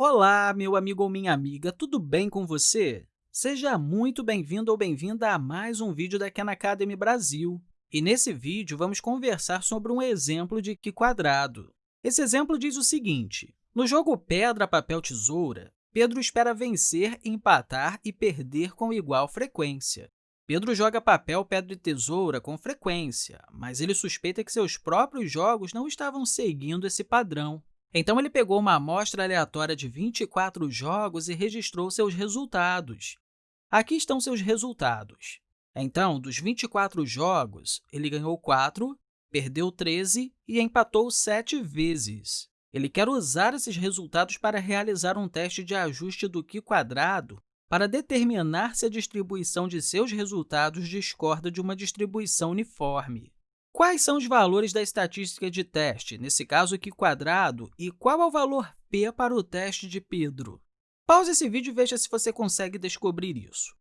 Olá, meu amigo ou minha amiga, tudo bem com você? Seja muito bem-vindo ou bem-vinda a mais um vídeo da Khan Academy Brasil. E nesse vídeo, vamos conversar sobre um exemplo de Qi quadrado. Esse exemplo diz o seguinte, no jogo pedra, papel, tesoura, Pedro espera vencer, empatar e perder com igual frequência. Pedro joga papel, pedra e tesoura com frequência, mas ele suspeita que seus próprios jogos não estavam seguindo esse padrão. Então, ele pegou uma amostra aleatória de 24 jogos e registrou seus resultados. Aqui estão seus resultados. Então, dos 24 jogos, ele ganhou 4, perdeu 13 e empatou 7 vezes. Ele quer usar esses resultados para realizar um teste de ajuste do Qi quadrado para determinar se a distribuição de seus resultados discorda de uma distribuição uniforme. Quais são os valores da estatística de teste, nesse caso aqui quadrado, e qual é o valor p para o teste de Pedro? Pause esse vídeo e veja se você consegue descobrir isso.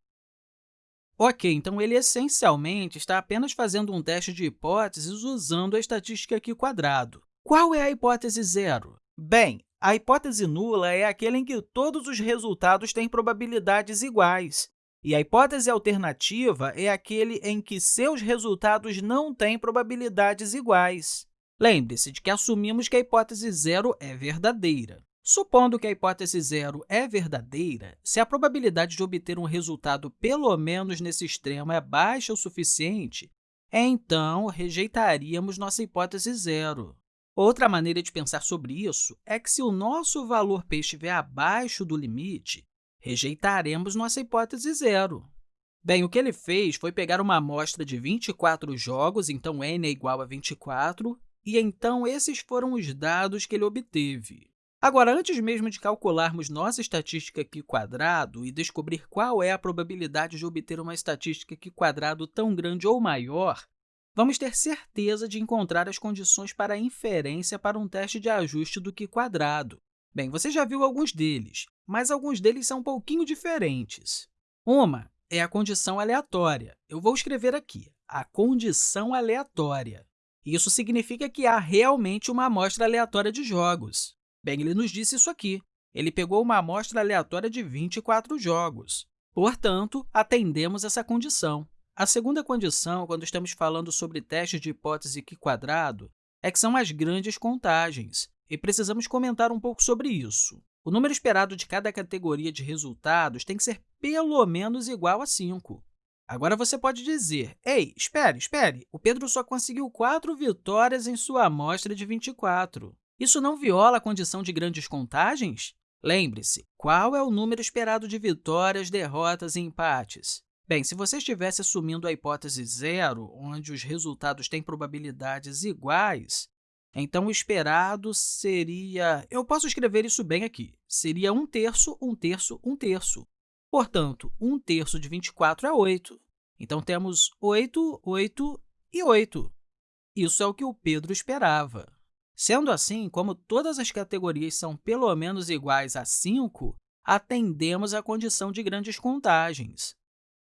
Ok, então ele essencialmente está apenas fazendo um teste de hipóteses usando a estatística aqui quadrado. Qual é a hipótese zero? Bem, a hipótese nula é aquela em que todos os resultados têm probabilidades iguais. E a hipótese alternativa é aquele em que seus resultados não têm probabilidades iguais. Lembre-se de que assumimos que a hipótese zero é verdadeira. Supondo que a hipótese zero é verdadeira, se a probabilidade de obter um resultado pelo menos nesse extremo é baixa o suficiente, então rejeitaríamos nossa hipótese zero. Outra maneira de pensar sobre isso é que, se o nosso valor p estiver abaixo do limite, rejeitaremos nossa hipótese zero. Bem, o que ele fez foi pegar uma amostra de 24 jogos, então n é igual a 24, e então esses foram os dados que ele obteve. Agora, antes mesmo de calcularmos nossa estatística Qi quadrado e descobrir qual é a probabilidade de obter uma estatística Qi quadrado tão grande ou maior, vamos ter certeza de encontrar as condições para inferência para um teste de ajuste do Qi quadrado. Bem, você já viu alguns deles, mas alguns deles são um pouquinho diferentes. Uma é a condição aleatória. Eu vou escrever aqui, a condição aleatória. Isso significa que há realmente uma amostra aleatória de jogos. Bem, ele nos disse isso aqui. Ele pegou uma amostra aleatória de 24 jogos. Portanto, atendemos essa condição. A segunda condição, quando estamos falando sobre testes de hipótese Qi quadrado, é que são as grandes contagens, e precisamos comentar um pouco sobre isso. O número esperado de cada categoria de resultados tem que ser pelo menos igual a 5. Agora, você pode dizer, ei, espere, espere, o Pedro só conseguiu 4 vitórias em sua amostra de 24. Isso não viola a condição de grandes contagens? Lembre-se, qual é o número esperado de vitórias, derrotas e empates? Bem, se você estivesse assumindo a hipótese zero, onde os resultados têm probabilidades iguais, então, o esperado seria... Eu posso escrever isso bem aqui. Seria 1 terço, 1 terço, 1 terço. Portanto, 1 terço de 24 é 8. Então, temos 8, 8 e 8. Isso é o que o Pedro esperava. Sendo assim, como todas as categorias são pelo menos iguais a 5, atendemos à condição de grandes contagens.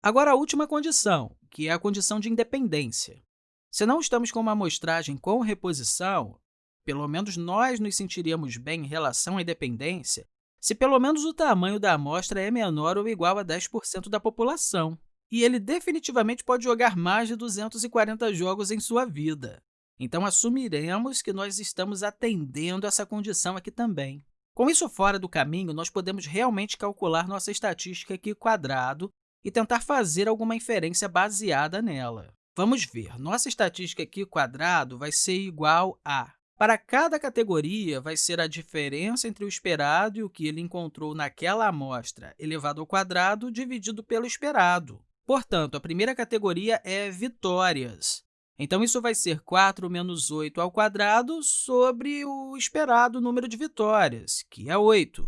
Agora, a última condição, que é a condição de independência. Se não estamos com uma amostragem com reposição, pelo menos nós nos sentiríamos bem em relação à independência se pelo menos o tamanho da amostra é menor ou igual a 10% da população. E ele definitivamente pode jogar mais de 240 jogos em sua vida. Então, assumiremos que nós estamos atendendo essa condição aqui também. Com isso fora do caminho, nós podemos realmente calcular nossa estatística aqui quadrado e tentar fazer alguma inferência baseada nela. Vamos ver, nossa estatística aqui quadrado vai ser igual a para cada categoria, vai ser a diferença entre o esperado e o que ele encontrou naquela amostra elevado ao quadrado dividido pelo esperado. Portanto, a primeira categoria é vitórias. Então, isso vai ser 4 menos 8 ao quadrado sobre o esperado número de vitórias, que é 8,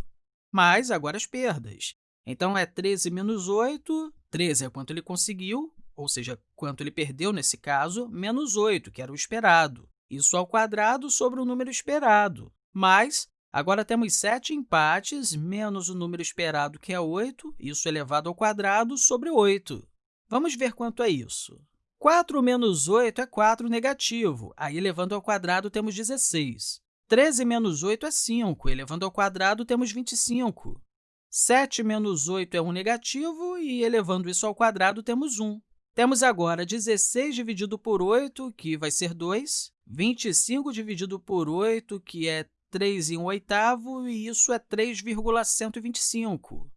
mais agora as perdas. Então, é 13 menos 8, 13 é quanto ele conseguiu, ou seja, quanto ele perdeu nesse caso, menos 8, que era o esperado isso ao quadrado sobre o número esperado. Mas, agora temos 7 empates menos o número esperado, que é 8, isso elevado ao quadrado sobre 8. Vamos ver quanto é isso. 4 menos 8 é 4 negativo, aí elevando ao quadrado temos 16. 13 menos 8 é 5, elevando ao quadrado, temos 25. 7 menos 8 é um negativo, e elevando isso ao quadrado, temos 1. Temos agora 16 dividido por 8, que vai ser 2, 25 dividido por 8, que é 3 em um oitavo, e isso é 3,125.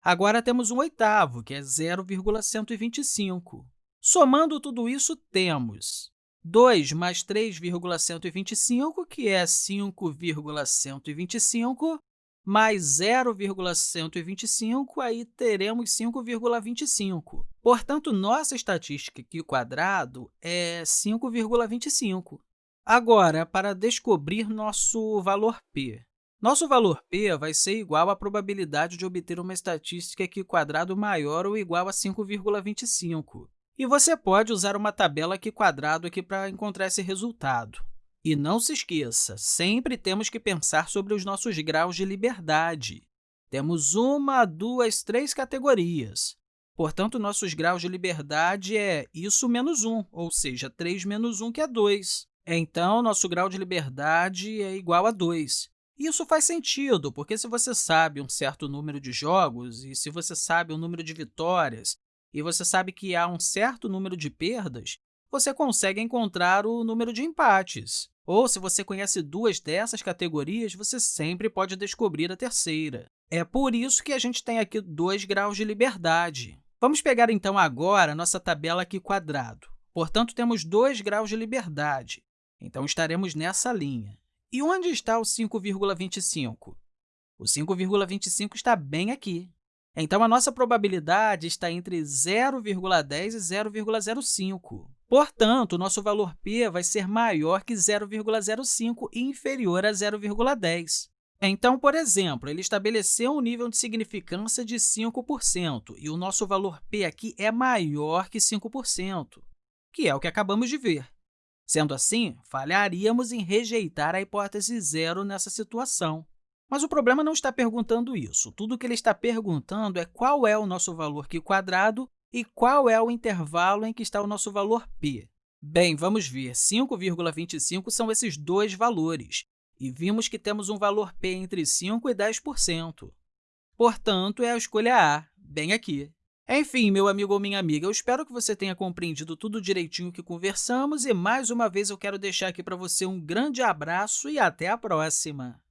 Agora temos um oitavo, que é 0,125. Somando tudo isso, temos 2 mais 3,125, que é 5,125, mais 0,125, aí teremos 5,25. Portanto, nossa estatística aqui quadrado é 5,25. Agora, para descobrir nosso valor p. Nosso valor p vai ser igual à probabilidade de obter uma estatística aqui quadrado maior ou igual a 5,25. E você pode usar uma tabela aqui quadrado aqui para encontrar esse resultado. E não se esqueça, sempre temos que pensar sobre os nossos graus de liberdade. Temos uma, duas, três categorias. Portanto, nossos graus de liberdade é isso menos 1, ou seja, 3 menos 1, que é 2. Então, nosso grau de liberdade é igual a 2. Isso faz sentido, porque se você sabe um certo número de jogos e se você sabe o número de vitórias e você sabe que há um certo número de perdas, você consegue encontrar o número de empates. Ou, se você conhece duas dessas categorias, você sempre pode descobrir a terceira. É por isso que a gente tem aqui dois graus de liberdade. Vamos pegar, então, agora a nossa tabela aqui quadrado. Portanto, temos dois graus de liberdade. Então, estaremos nessa linha. E onde está o 5,25? O 5,25 está bem aqui. Então, a nossa probabilidade está entre 0,10 e 0,05. Portanto, o nosso valor p vai ser maior que 0,05 e inferior a 0,10. Então, por exemplo, ele estabeleceu um nível de significância de 5%, e o nosso valor p aqui é maior que 5%, que é o que acabamos de ver. Sendo assim, falharíamos em rejeitar a hipótese zero nessa situação. Mas o problema não está perguntando isso. Tudo o que ele está perguntando é qual é o nosso valor aqui quadrado e qual é o intervalo em que está o nosso valor p? Bem, vamos ver. 5,25 são esses dois valores, e vimos que temos um valor p entre 5% e 10%. Portanto, é a escolha A, bem aqui. Enfim, meu amigo ou minha amiga, eu espero que você tenha compreendido tudo direitinho que conversamos e, mais uma vez, eu quero deixar aqui para você um grande abraço e até a próxima!